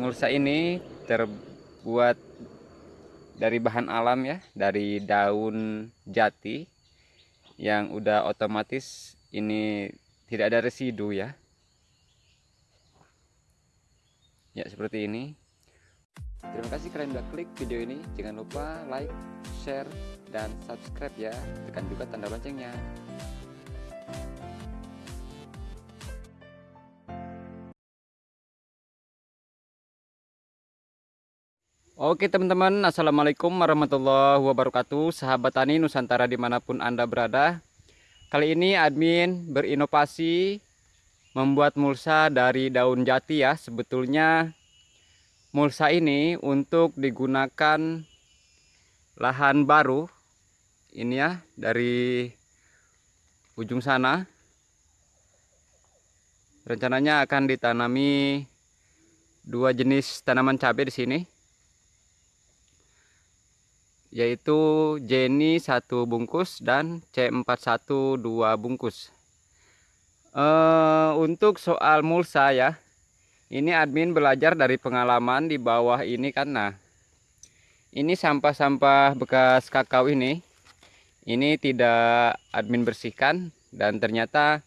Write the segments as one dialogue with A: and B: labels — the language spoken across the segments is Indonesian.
A: mulsa ini terbuat dari bahan alam ya, dari daun jati yang udah otomatis ini tidak ada residu ya. Ya, seperti ini. Terima kasih kalian udah klik video ini. Jangan lupa like, share, dan subscribe ya. Tekan juga tanda loncengnya. Oke teman-teman. Assalamualaikum warahmatullahi wabarakatuh. Sahabat Tani Nusantara di mana pun Anda berada. Kali ini admin berinovasi Membuat mulsa dari daun jati ya. Sebetulnya mulsa ini untuk digunakan Lahan baru. Ini ya dari ujung sana. Rencananya akan ditanami dua jenis tanaman cabai di sini yaitu Jenny satu bungkus dan C41 dua bungkus. Uh, untuk soal mulsa ya, ini admin belajar dari pengalaman di bawah ini karena ini sampah-sampah bekas kakao ini, ini tidak admin bersihkan dan ternyata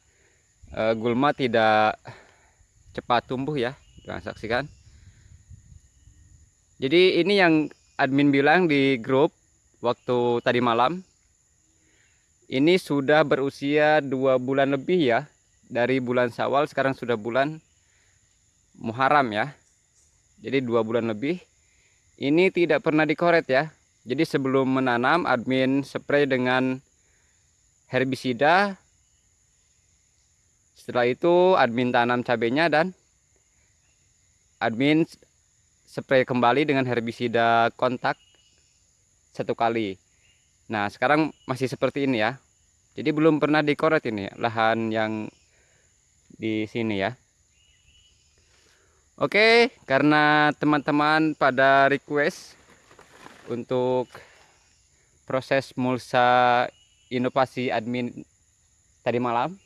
A: uh, gulma tidak cepat tumbuh ya, saksikan. Jadi ini yang admin bilang di grup waktu tadi malam ini sudah berusia dua bulan lebih ya dari bulan Sawal sekarang sudah bulan Muharram ya. Jadi dua bulan lebih. Ini tidak pernah dikoret ya. Jadi sebelum menanam admin spray dengan herbisida. Setelah itu admin tanam cabenya dan admin spray kembali dengan herbisida kontak satu kali. Nah sekarang masih seperti ini ya. Jadi belum pernah dikoret ini lahan yang di sini ya. Oke karena teman-teman pada request untuk proses mulsa inovasi admin tadi malam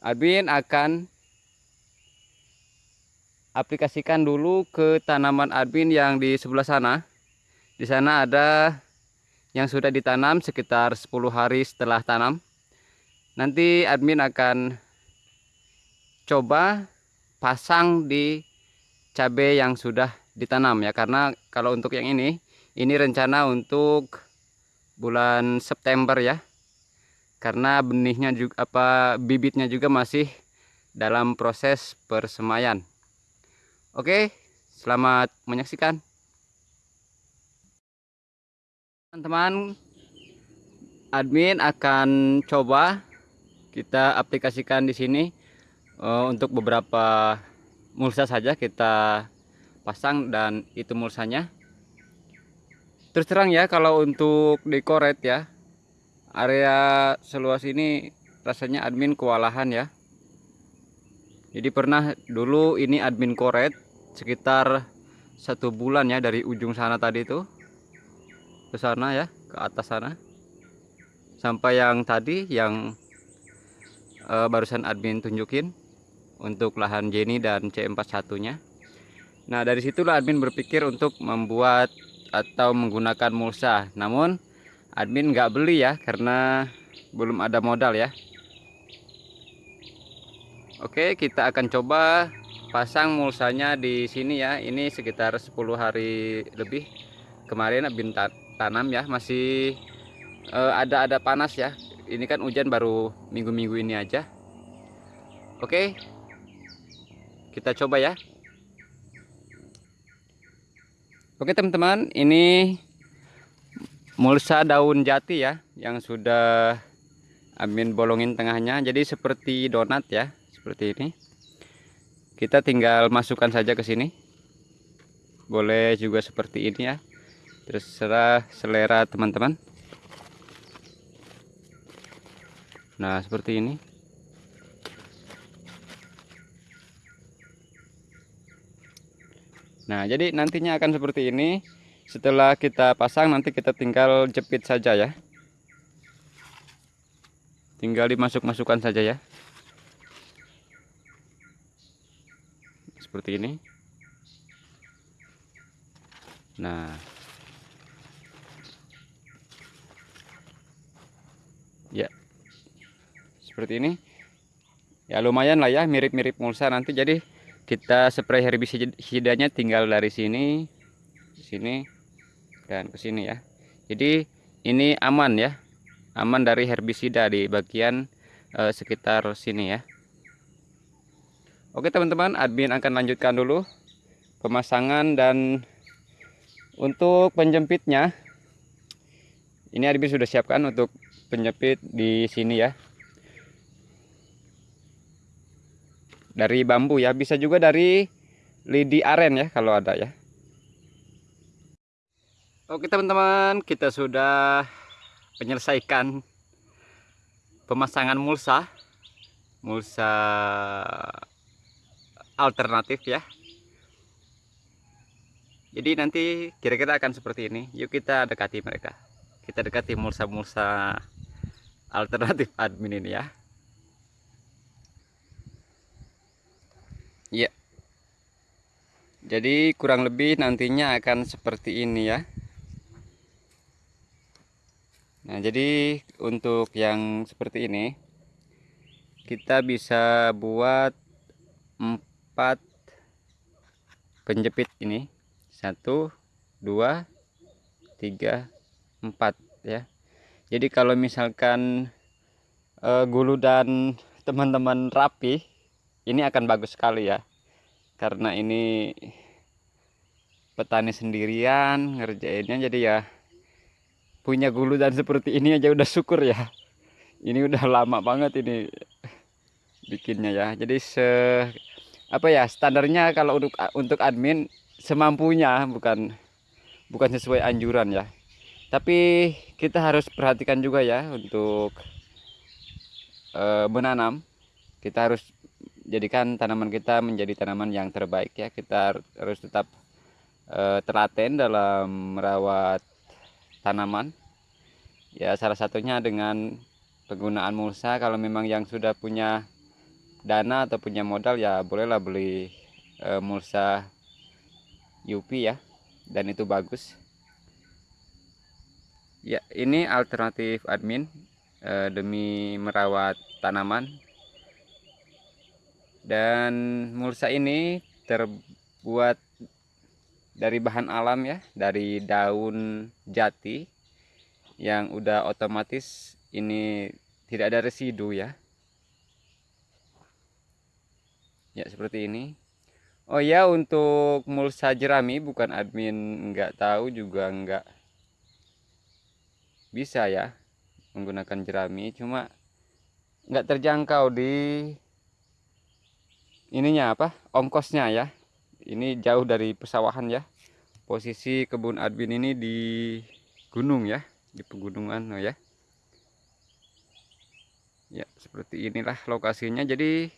A: admin akan aplikasikan dulu ke tanaman admin yang di sebelah sana. Di sana ada yang sudah ditanam sekitar 10 hari setelah tanam. Nanti admin akan coba pasang di cabai yang sudah ditanam ya karena kalau untuk yang ini ini rencana untuk bulan September ya karena benihnya juga apa bibitnya juga masih dalam proses persemaian Oke, selamat menyaksikan. Teman-teman, admin akan coba kita aplikasikan di sini uh, untuk beberapa mulsa saja kita pasang dan itu mulsanya. Terus terang ya kalau untuk dekoret ya area seluas ini rasanya admin kewalahan ya. Jadi pernah dulu ini admin koret sekitar satu bulan ya dari ujung sana tadi itu. Ke sana ya ke atas sana. Sampai yang tadi yang uh, barusan admin tunjukin untuk lahan Jenny dan C41 nya nah dari situlah admin berpikir untuk membuat atau menggunakan mulsa. Namun admin nggak beli ya karena belum ada modal ya. Oke kita akan coba pasang mulsanya di sini ya. Ini sekitar 10 hari lebih. Kemarin abin tanam ya. Masih uh, ada ada panas ya. Ini kan hujan baru minggu-minggu ini aja. Oke. Kita coba ya. Oke teman-teman. Ini mulsa daun jati ya yang sudah amin bolongin tengahnya. Jadi seperti donat ya seperti ini kita tinggal masukkan saja ke sini. Boleh juga seperti ini ya. Terserah selera teman-teman. Nah seperti ini. Nah jadi nantinya akan seperti ini. Setelah kita pasang nanti kita tinggal jepit saja ya. Tinggal dimasuk-masukkan saja ya seperti ini. Nah. Ya. Seperti ini. Ya lumayan lah ya mirip-mirip mulsa nanti. Jadi kita spray herbisidanya tinggal dari sini sini dan ke sini ya. Jadi ini aman ya. Aman dari herbisida di bagian eh, sekitar sini ya Oke teman-teman admin akan lanjutkan dulu pemasangan dan untuk penjepitnya ini admin sudah siapkan untuk penjepit di sini ya. Dari bambu ya bisa juga dari lidi aren ya kalau ada ya. Oke teman-teman kita sudah menyelesaikan pemasangan mulsa. Mulsa alternatif ya. Jadi nanti kira-kira akan seperti ini. Yuk kita dekati mereka. Kita dekati mulsa-mulsa alternatif admin ini ya. Ya jadi kurang lebih nantinya akan seperti ini ya. Nah jadi untuk yang seperti ini kita bisa buat empat. Penjepit ini. Satu dua tiga empat ya. Jadi kalau misalkan uh, gulu dan teman-teman rapi ini akan bagus sekali ya. Karena ini petani sendirian ngerjainnya jadi ya punya gulu dan seperti ini aja udah syukur ya. Ini udah lama banget ini bikinnya ya. Jadi se apa ya standarnya kalau untuk untuk admin semampunya bukan bukan sesuai anjuran ya. Tapi kita harus perhatikan juga ya untuk e, menanam. Kita harus jadikan tanaman kita menjadi tanaman yang terbaik ya. Kita harus tetap e, telaten dalam merawat tanaman. Ya salah satunya dengan penggunaan mulsa. Kalau memang yang sudah punya dana atau punya modal ya bolehlah beli e, mulsa UP ya. Dan itu bagus. Ya ini alternatif admin eh, demi merawat tanaman. Dan mulsa ini terbuat dari bahan alam ya dari daun jati yang udah otomatis ini tidak ada residu ya ya seperti ini. Oh ya untuk mulsa jerami bukan admin nggak tahu juga nggak bisa ya menggunakan jerami. Cuma nggak terjangkau di ininya apa? Ongkosnya ya. Ini jauh dari pesawahan ya. Posisi kebun admin ini di gunung ya di pegunungan oh ya. Ya seperti inilah lokasinya. Jadi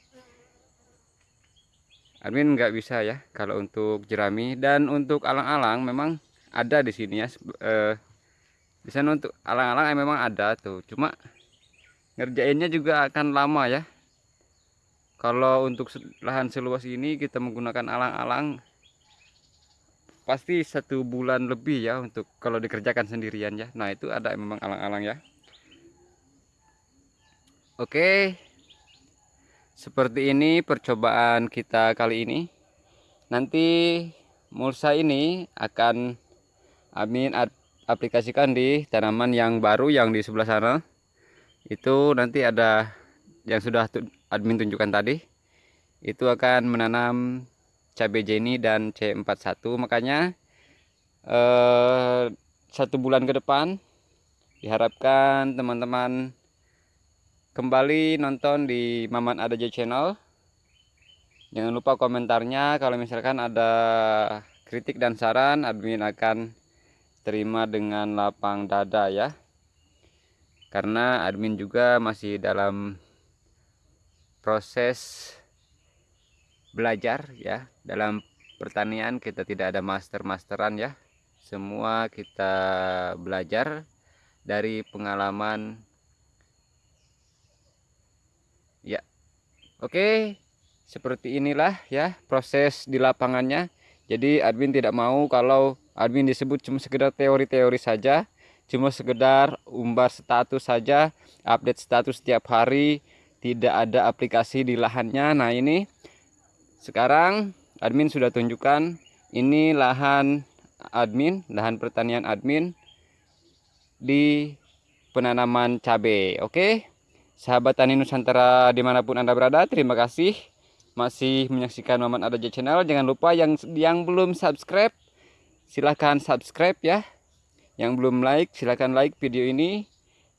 A: admin nggak bisa ya kalau untuk jerami. Dan untuk alang-alang memang ada di sini ya. Eh, di sana untuk alang-alang memang ada tuh. Cuma ngerjainnya juga akan lama ya. Kalau untuk lahan seluas ini kita menggunakan alang-alang pasti satu bulan lebih ya untuk kalau dikerjakan sendirian ya. Nah itu ada memang alang-alang ya. Oke seperti ini percobaan kita kali ini. Nanti mulsa ini akan amin aplikasikan di tanaman yang baru yang di sebelah sana. Itu nanti ada yang sudah admin tunjukkan tadi. Itu akan menanam cabai jeni dan C41 makanya eh, satu bulan ke depan diharapkan teman-teman kembali nonton di Maman Adaja channel. Jangan lupa komentarnya kalau misalkan ada kritik dan saran admin akan terima dengan lapang dada ya. Karena admin juga masih dalam proses belajar ya. Dalam pertanian kita tidak ada master-masteran ya. Semua kita belajar dari pengalaman ya oke seperti inilah ya proses di lapangannya. Jadi admin tidak mau kalau admin disebut cuma sekedar teori-teori saja cuma sekedar umbar status saja update status setiap hari tidak ada aplikasi di lahannya. Nah ini sekarang admin sudah tunjukkan ini lahan admin lahan pertanian admin di penanaman cabai. Oke sahabat tani nusantara di mana pun anda berada terima kasih. Masih menyaksikan Maman Adaja channel jangan lupa yang yang belum subscribe silahkan subscribe ya. Yang belum like silahkan like video ini.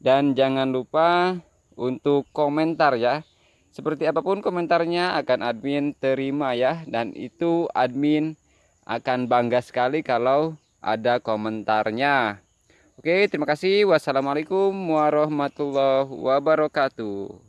A: Dan jangan lupa untuk komentar ya. Seperti apa pun komentarnya akan admin terima ya. Dan itu admin akan bangga sekali kalau ada komentarnya. Oke, terima kasih. Wassalamualaikum warahmatullahi wabarakatuh.